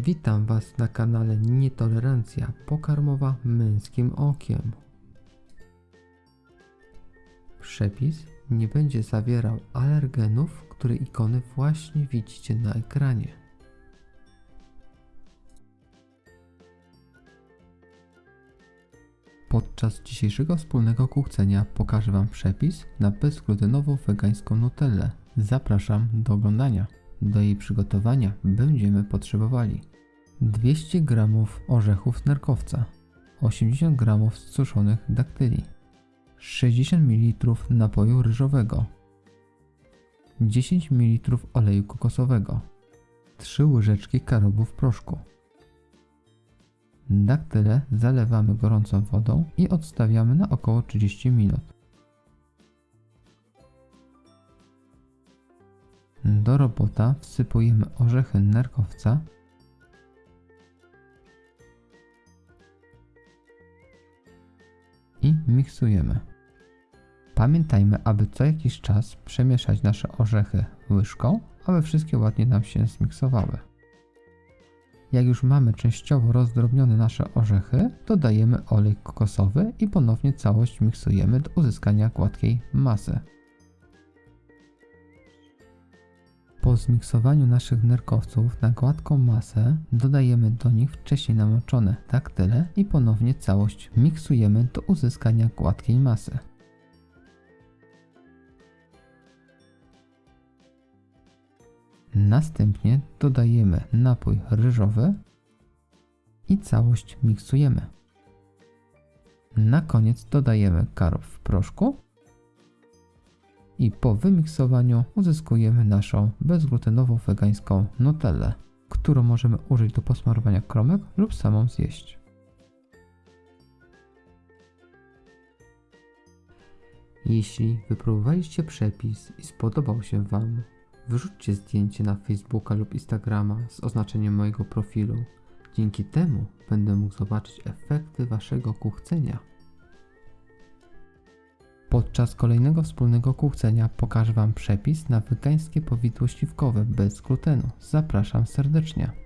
Witam Was na kanale Nietolerancja pokarmowa męskim okiem. Przepis nie będzie zawierał alergenów, które ikony właśnie widzicie na ekranie. Podczas dzisiejszego wspólnego kuchcenia pokażę Wam przepis na bezglutenową wegańską nutellę. Zapraszam do oglądania. Do jej przygotowania będziemy potrzebowali 200 g orzechów nerkowca, 80 g suszonych daktyli, 60 ml napoju ryżowego, 10 ml oleju kokosowego, 3 łyżeczki karobu w proszku. Daktyle zalewamy gorącą wodą i odstawiamy na około 30 minut. Do robota wsypujemy orzechy nerkowca i miksujemy. Pamiętajmy, aby co jakiś czas przemieszać nasze orzechy łyżką, aby wszystkie ładnie nam się zmiksowały. Jak już mamy częściowo rozdrobnione nasze orzechy, dodajemy olej kokosowy i ponownie całość miksujemy do uzyskania gładkiej masy. Po zmiksowaniu naszych nerkowców na gładką masę dodajemy do nich wcześniej namoczone daktyle i ponownie całość miksujemy do uzyskania gładkiej masy. Następnie dodajemy napój ryżowy i całość miksujemy. Na koniec dodajemy karob w proszku i po wymiksowaniu uzyskujemy naszą bezglutenową wegańską nutellę, którą możemy użyć do posmarowania kromek lub samą zjeść. Jeśli wypróbowaliście przepis i spodobał się Wam, wyrzućcie zdjęcie na Facebooka lub Instagrama z oznaczeniem mojego profilu. Dzięki temu będę mógł zobaczyć efekty Waszego kuchcenia. Podczas kolejnego wspólnego kuchcenia pokażę Wam przepis na wegańskie powidło śliwkowe bez glutenu. Zapraszam serdecznie.